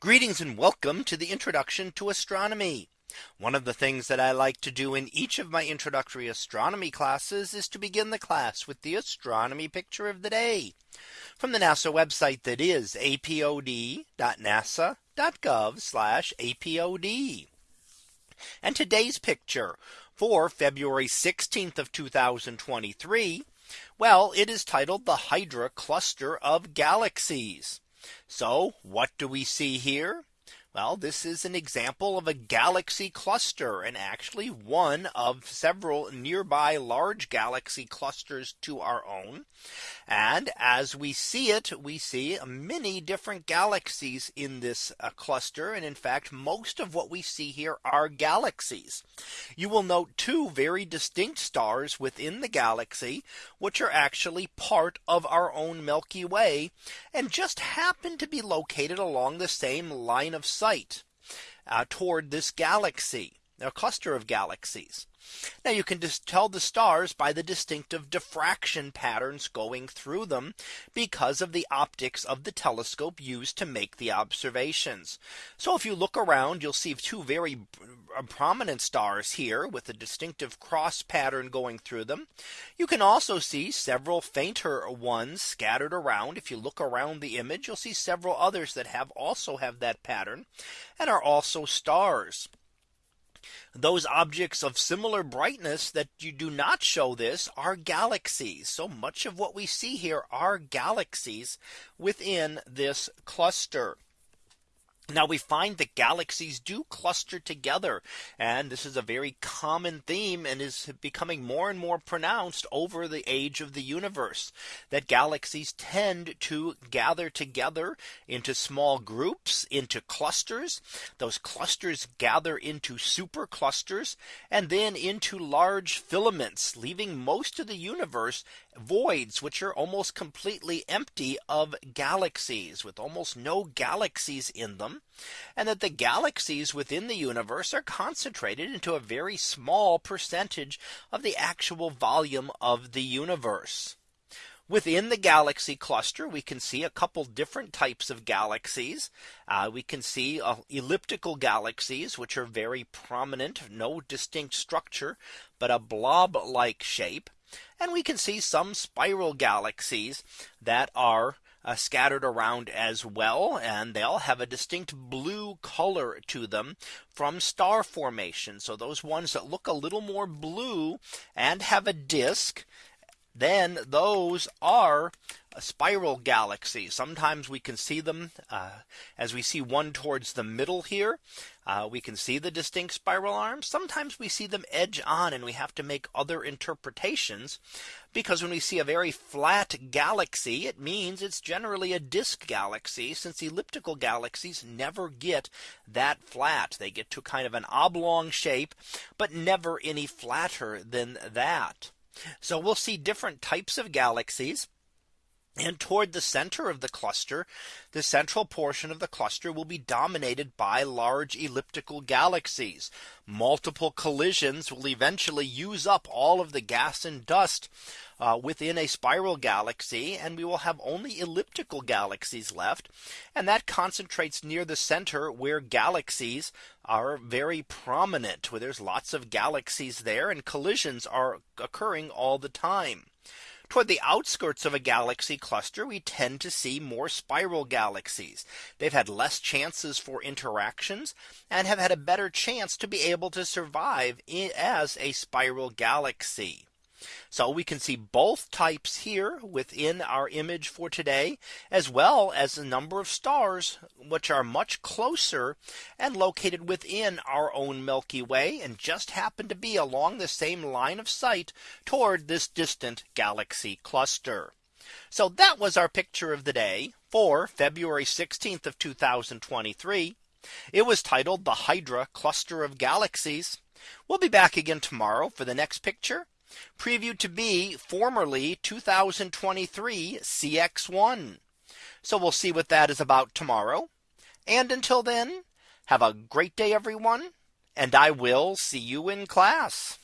Greetings and welcome to the introduction to astronomy. One of the things that I like to do in each of my introductory astronomy classes is to begin the class with the astronomy picture of the day from the NASA website that is apod.nasa.gov apod. And today's picture for February 16th of 2023. Well, it is titled the Hydra cluster of galaxies. So what do we see here? Well, this is an example of a galaxy cluster and actually one of several nearby large galaxy clusters to our own. And as we see it, we see many different galaxies in this uh, cluster. And in fact, most of what we see here are galaxies. You will note two very distinct stars within the galaxy, which are actually part of our own Milky Way and just happen to be located along the same line of sight uh, toward this galaxy, a cluster of galaxies. Now you can just tell the stars by the distinctive diffraction patterns going through them because of the optics of the telescope used to make the observations. So if you look around, you'll see two very prominent stars here with a distinctive cross pattern going through them. You can also see several fainter ones scattered around. If you look around the image, you'll see several others that have also have that pattern and are also stars those objects of similar brightness that you do not show this are galaxies. So much of what we see here are galaxies within this cluster. Now we find that galaxies do cluster together. And this is a very common theme and is becoming more and more pronounced over the age of the universe that galaxies tend to gather together into small groups into clusters. Those clusters gather into super clusters and then into large filaments, leaving most of the universe voids which are almost completely empty of galaxies with almost no galaxies in them and that the galaxies within the universe are concentrated into a very small percentage of the actual volume of the universe. Within the galaxy cluster, we can see a couple different types of galaxies. Uh, we can see uh, elliptical galaxies, which are very prominent, no distinct structure, but a blob like shape. And we can see some spiral galaxies that are uh, scattered around as well. And they all have a distinct blue color to them from star formation. So those ones that look a little more blue and have a disk then those are spiral galaxies. Sometimes we can see them uh, as we see one towards the middle here. Uh, we can see the distinct spiral arms. Sometimes we see them edge on and we have to make other interpretations because when we see a very flat galaxy, it means it's generally a disk galaxy since elliptical galaxies never get that flat. They get to kind of an oblong shape, but never any flatter than that. So we'll see different types of galaxies. And toward the center of the cluster, the central portion of the cluster will be dominated by large elliptical galaxies. Multiple collisions will eventually use up all of the gas and dust uh, within a spiral galaxy and we will have only elliptical galaxies left. And that concentrates near the center where galaxies are very prominent where there's lots of galaxies there and collisions are occurring all the time. Toward the outskirts of a galaxy cluster, we tend to see more spiral galaxies. They've had less chances for interactions and have had a better chance to be able to survive as a spiral galaxy. So we can see both types here within our image for today, as well as a number of stars, which are much closer and located within our own Milky Way and just happen to be along the same line of sight toward this distant galaxy cluster. So that was our picture of the day for February 16th of 2023. It was titled the Hydra cluster of galaxies. We'll be back again tomorrow for the next picture previewed to be formerly 2023 CX1. So we'll see what that is about tomorrow. And until then, have a great day, everyone. And I will see you in class.